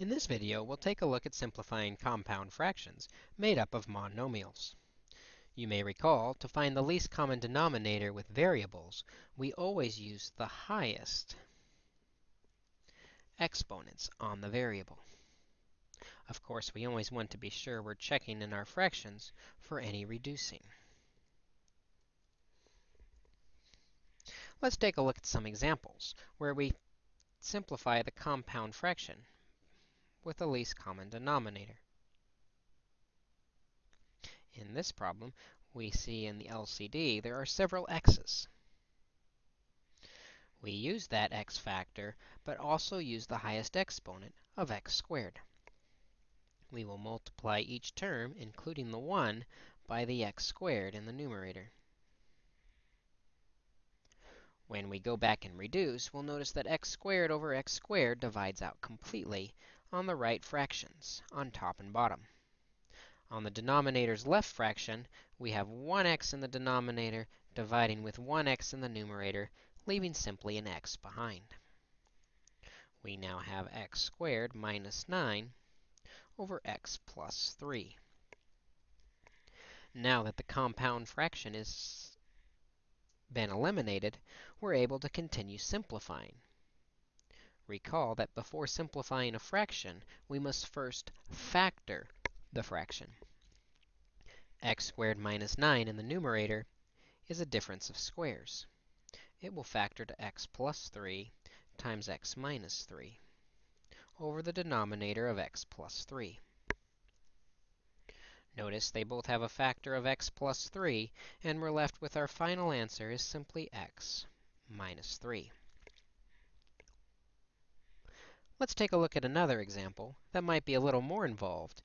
In this video, we'll take a look at simplifying compound fractions made up of monomials. You may recall, to find the least common denominator with variables, we always use the highest exponents on the variable. Of course, we always want to be sure we're checking in our fractions for any reducing. Let's take a look at some examples where we simplify the compound fraction with the least common denominator. In this problem, we see in the LCD there are several x's. We use that x factor, but also use the highest exponent of x squared. We will multiply each term, including the 1, by the x squared in the numerator. When we go back and reduce, we'll notice that x squared over x squared divides out completely, on the right fractions, on top and bottom. On the denominator's left fraction, we have 1x in the denominator dividing with 1x in the numerator, leaving simply an x behind. We now have x squared minus 9 over x plus 3. Now that the compound fraction has been eliminated, we're able to continue simplifying. Recall that before simplifying a fraction, we must first factor the fraction. x squared minus 9 in the numerator is a difference of squares. It will factor to x plus 3 times x minus 3 over the denominator of x plus 3. Notice they both have a factor of x plus 3, and we're left with our final answer is simply x minus 3. Let's take a look at another example that might be a little more involved,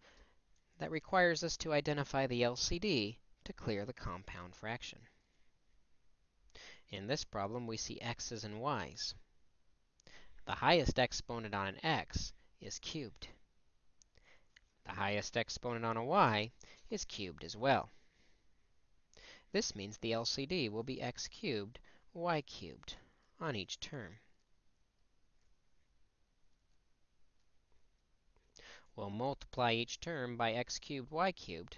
that requires us to identify the LCD to clear the compound fraction. In this problem, we see x's and y's. The highest exponent on an x is cubed. The highest exponent on a y is cubed as well. This means the LCD will be x cubed, y cubed on each term. We'll multiply each term by x cubed, y cubed,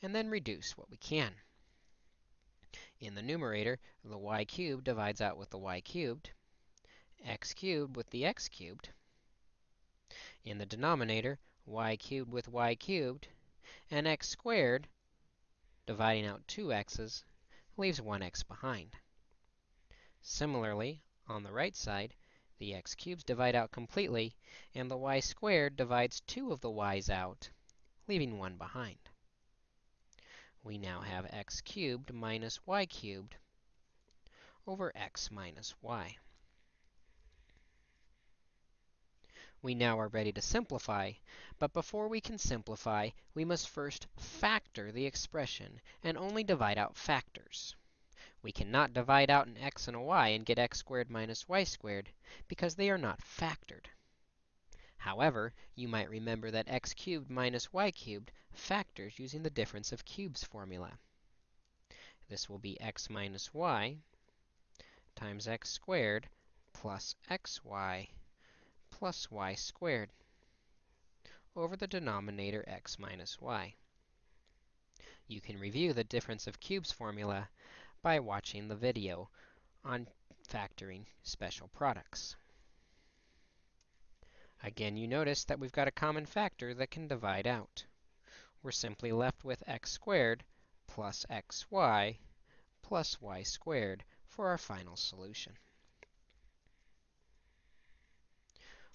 and then reduce what we can. In the numerator, the y cubed divides out with the y cubed, x cubed with the x cubed. In the denominator, y cubed with y cubed, and x squared, dividing out two x's, leaves one x behind. Similarly, on the right side, the x cubes divide out completely, and the y squared divides two of the y's out, leaving one behind. We now have x cubed minus y cubed over x minus y. We now are ready to simplify, but before we can simplify, we must first factor the expression and only divide out factors. We cannot divide out an x and a y and get x squared minus y squared, because they are not factored. However, you might remember that x cubed minus y cubed factors using the difference of cubes formula. This will be x minus y times x squared plus xy plus y squared over the denominator x minus y. You can review the difference of cubes formula by watching the video on factoring special products. Again, you notice that we've got a common factor that can divide out. We're simply left with x squared plus xy plus y squared for our final solution.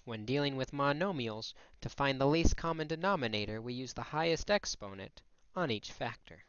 When dealing with monomials, to find the least common denominator, we use the highest exponent on each factor.